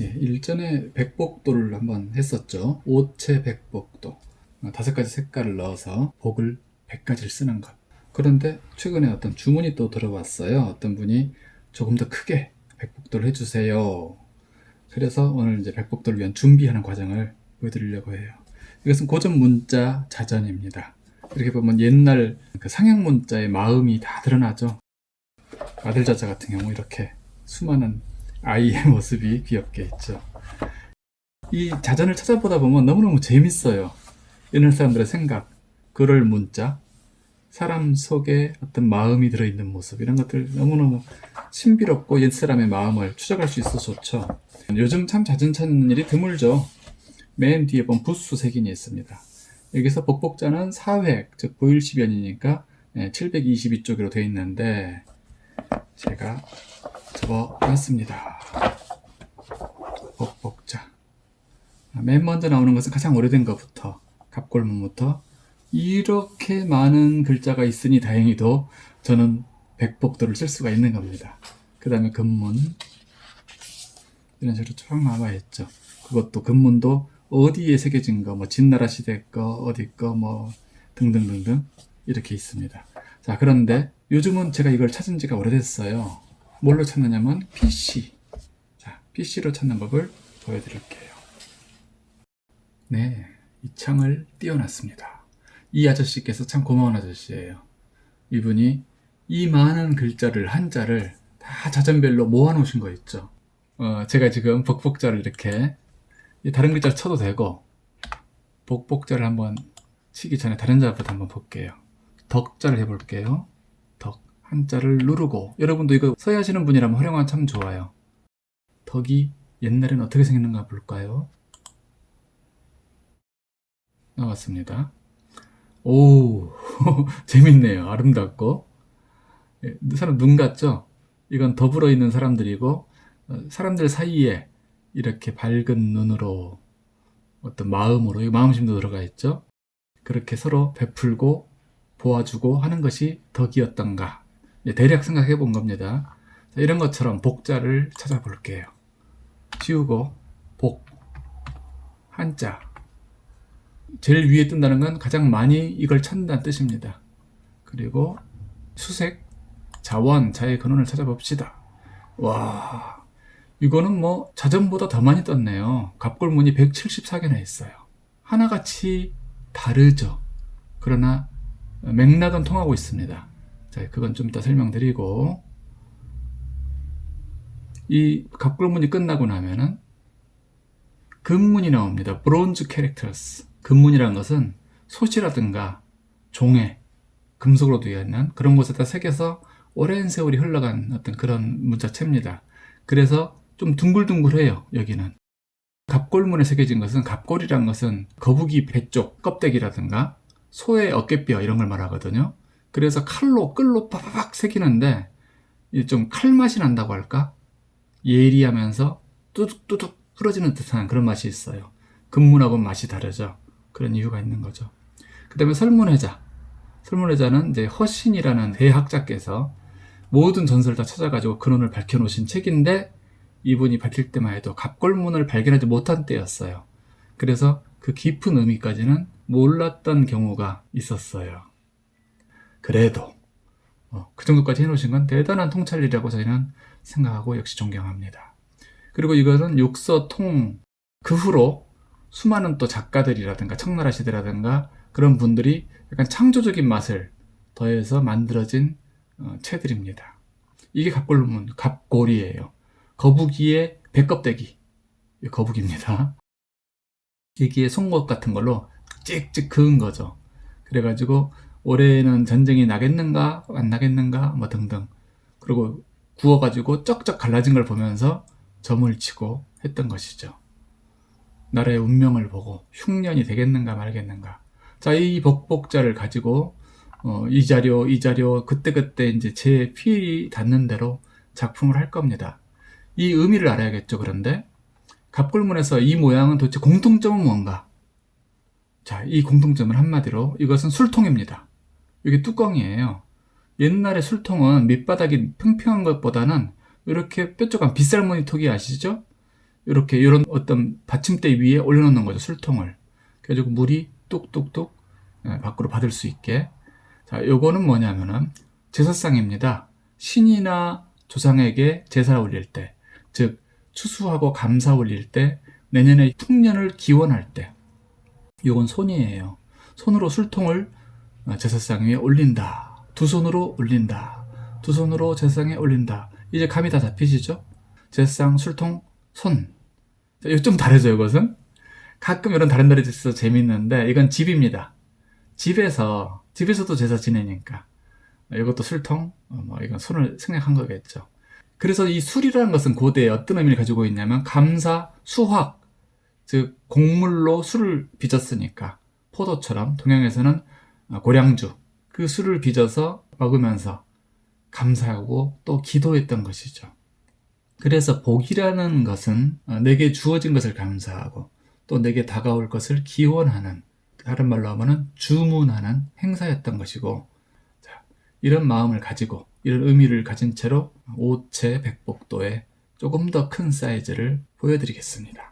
예, 일전에 백복도를 한번 했었죠. 오체 백복도. 어, 다섯 가지 색깔을 넣어서 복을 100가지를 쓰는 것. 그런데 최근에 어떤 주문이 또 들어왔어요. 어떤 분이 조금 더 크게 백복도를 해주세요. 그래서 오늘 이제 백복도를 위한 준비하는 과정을 보여드리려고 해요. 이것은 고전 문자 자전입니다. 이렇게 보면 옛날 그 상형 문자의 마음이 다 드러나죠. 아들 자자 같은 경우 이렇게 수많은 아이의 모습이 귀엽게 있죠. 이 자전을 찾아보다 보면 너무너무 재밌어요. 옛날 사람들의 생각, 글을 문자, 사람 속에 어떤 마음이 들어있는 모습 이런 것들 너무너무 신비롭고 옛사람의 마음을 추적할 수 있어서 좋죠. 요즘 참 자전 찾는 일이 드물죠. 맨 뒤에 보면 부수 색인이 있습니다. 여기서 복복자는 4획, 즉 보일시변이니까 722쪽으로 되어 있는데 제가 접어놨습니다. 복복자. 맨 먼저 나오는 것은 가장 오래된 것부터 갑골문부터 이렇게 많은 글자가 있으니 다행히도 저는 백복도를 쓸 수가 있는 겁니다. 그 다음에 금문 이런 식으로 쭉 남아있죠. 그것도 금문도 어디에 새겨진 거, 뭐 진나라 시대 거, 어디 거, 뭐 등등등등 이렇게 있습니다. 자 그런데 요즘은 제가 이걸 찾은 지가 오래됐어요. 뭘로 찾느냐면 PC. 자 PC로 찾는 법을 보여드릴게요. 네, 이 창을 띄워놨습니다. 이 아저씨께서 참 고마운 아저씨예요. 이분이 이 많은 글자를 한자를 다 자전별로 모아 놓으신 거 있죠. 어, 제가 지금 복복자를 이렇게 다른 글자를 쳐도 되고 복복자를 한번 치기 전에 다른 자부터 한번 볼게요. 덕자를 해볼게요. 덕 한자를 누르고 여러분도 이거 서야 하시는 분이라면 활용하면 참 좋아요. 덕이 옛날에는 어떻게 생겼는가 볼까요? 나왔습니다. 오 재밌네요. 아름답고 예, 사람 눈 같죠? 이건 더불어 있는 사람들이고 어, 사람들 사이에 이렇게 밝은 눈으로 어떤 마음으로 이 마음심도 들어가 있죠. 그렇게 서로 베풀고 보아주고 하는 것이 덕이었던가 대략 생각해 본 겁니다. 자, 이런 것처럼 복자를 찾아볼게요. 지우고 복 한자 제일 위에 뜬다는 건 가장 많이 이걸 찾는다는 뜻입니다. 그리고 수색 자원 자의 근원을 찾아봅시다. 와 이거는 뭐 자전보다 더 많이 떴네요. 갑골문이 174개나 있어요. 하나같이 다르죠. 그러나 맥락은 통하고 있습니다. 자, 그건 좀 이따 설명드리고 이 갑골문이 끝나고 나면은 금문이 나옵니다. 브론즈 캐릭터스. 금문이라는 것은 솥이라든가 종에 금속으로 되어 있는 그런 곳에다 새겨서 오랜 세월이 흘러간 어떤 그런 문자체입니다. 그래서 좀 둥글둥글해요 여기는 갑골문에 새겨진 것은 갑골이란 것은 거북이 배 쪽 껍데기라든가 소의 어깨뼈 이런 걸 말하거든요 그래서 칼로 끌로 빠바박 새기는데 좀 칼맛이 난다고 할까? 예리하면서 뚜둑뚜둑 흐러지는 듯한 그런 맛이 있어요. 금문하고는 맛이 다르죠. 그런 이유가 있는 거죠. 그 다음에 설문회자. 설문회자는 이제 허신이라는 대학자께서 모든 전설을 다 찾아가지고 근원을 밝혀놓으신 책인데 이분이 밝힐 때만 해도 갑골문을 발견하지 못한 때였어요. 그래서 그 깊은 의미까지는 몰랐던 경우가 있었어요. 그래도 어, 그 정도까지 해놓으신 건 대단한 통찰이라고 저희는 생각하고 역시 존경합니다. 그리고 이것은 육서통 그 후로 수많은 또 작가들이라든가 청나라 시대라든가 그런 분들이 약간 창조적인 맛을 더해서 만들어진 어, 채들입니다. 이게 갑골문, 갑골이에요. 거북이의 배껍데기 거북입니다 여기에 송곳 같은 걸로 찍찍 그은 거죠 그래가지고 올해는 전쟁이 나겠는가 안 나겠는가 뭐 등등 그리고 구워가지고 쩍쩍 갈라진 걸 보면서 점을 치고 했던 것이죠 나라의 운명을 보고 흉년이 되겠는가 말겠는가 자 이 복복자를 가지고 어, 이 자료 이 자료 그때그때 이제 제 필이 닿는 대로 작품을 할 겁니다 이 의미를 알아야겠죠. 그런데 갑골문에서 이 모양은 도대체 공통점은 뭔가? 자, 이 공통점은 한마디로 이것은 술통입니다. 이게 뚜껑이에요. 옛날에 술통은 밑바닥이 평평한 것보다는 이렇게 뾰족한 빗살무늬 톡이 아시죠? 이렇게 이런 어떤 받침대 위에 올려놓는 거죠 술통을. 그래가지고 물이 뚝뚝뚝 예, 밖으로 받을 수 있게. 자 요거는 뭐냐면은 제사상입니다. 신이나 조상에게 제사를 올릴 때 즉 추수하고 감사 올릴 때 내년에 풍년을 기원할 때. 요건 손이에요. 손으로 술통을 어, 제사상 위에 올린다. 두 손으로 올린다. 두 손으로 제사상에 올린다. 이제 감이 다 잡히시죠? 제사상 술통 손. 자, 이거 좀 다르죠 이것은? 가끔 이런 다른 다리 있어서 재밌는데 이건 집입니다. 집에서 집에서도 제사 지내니까. 이것도 술통? 어, 뭐 이건 손을 생략한 거겠죠. 그래서 이 술이라는 것은 고대에 어떤 의미를 가지고 있냐면 감사 수확 즉 곡물로 술을 빚었으니까 포도처럼 동양에서는 어, 고량주 그 술을 빚어서 먹으면서 감사하고 또 기도했던 것이죠. 그래서 복이라는 것은 어, 내게 주어진 것을 감사하고 또 내게 다가올 것을 기원하는 다른 말로 하면은 주문하는 행사였던 것이고 자, 이런 마음을 가지고 이런 의미를 가진 채로 오체 백복도의 조금 더 큰 사이즈를 보여드리겠습니다.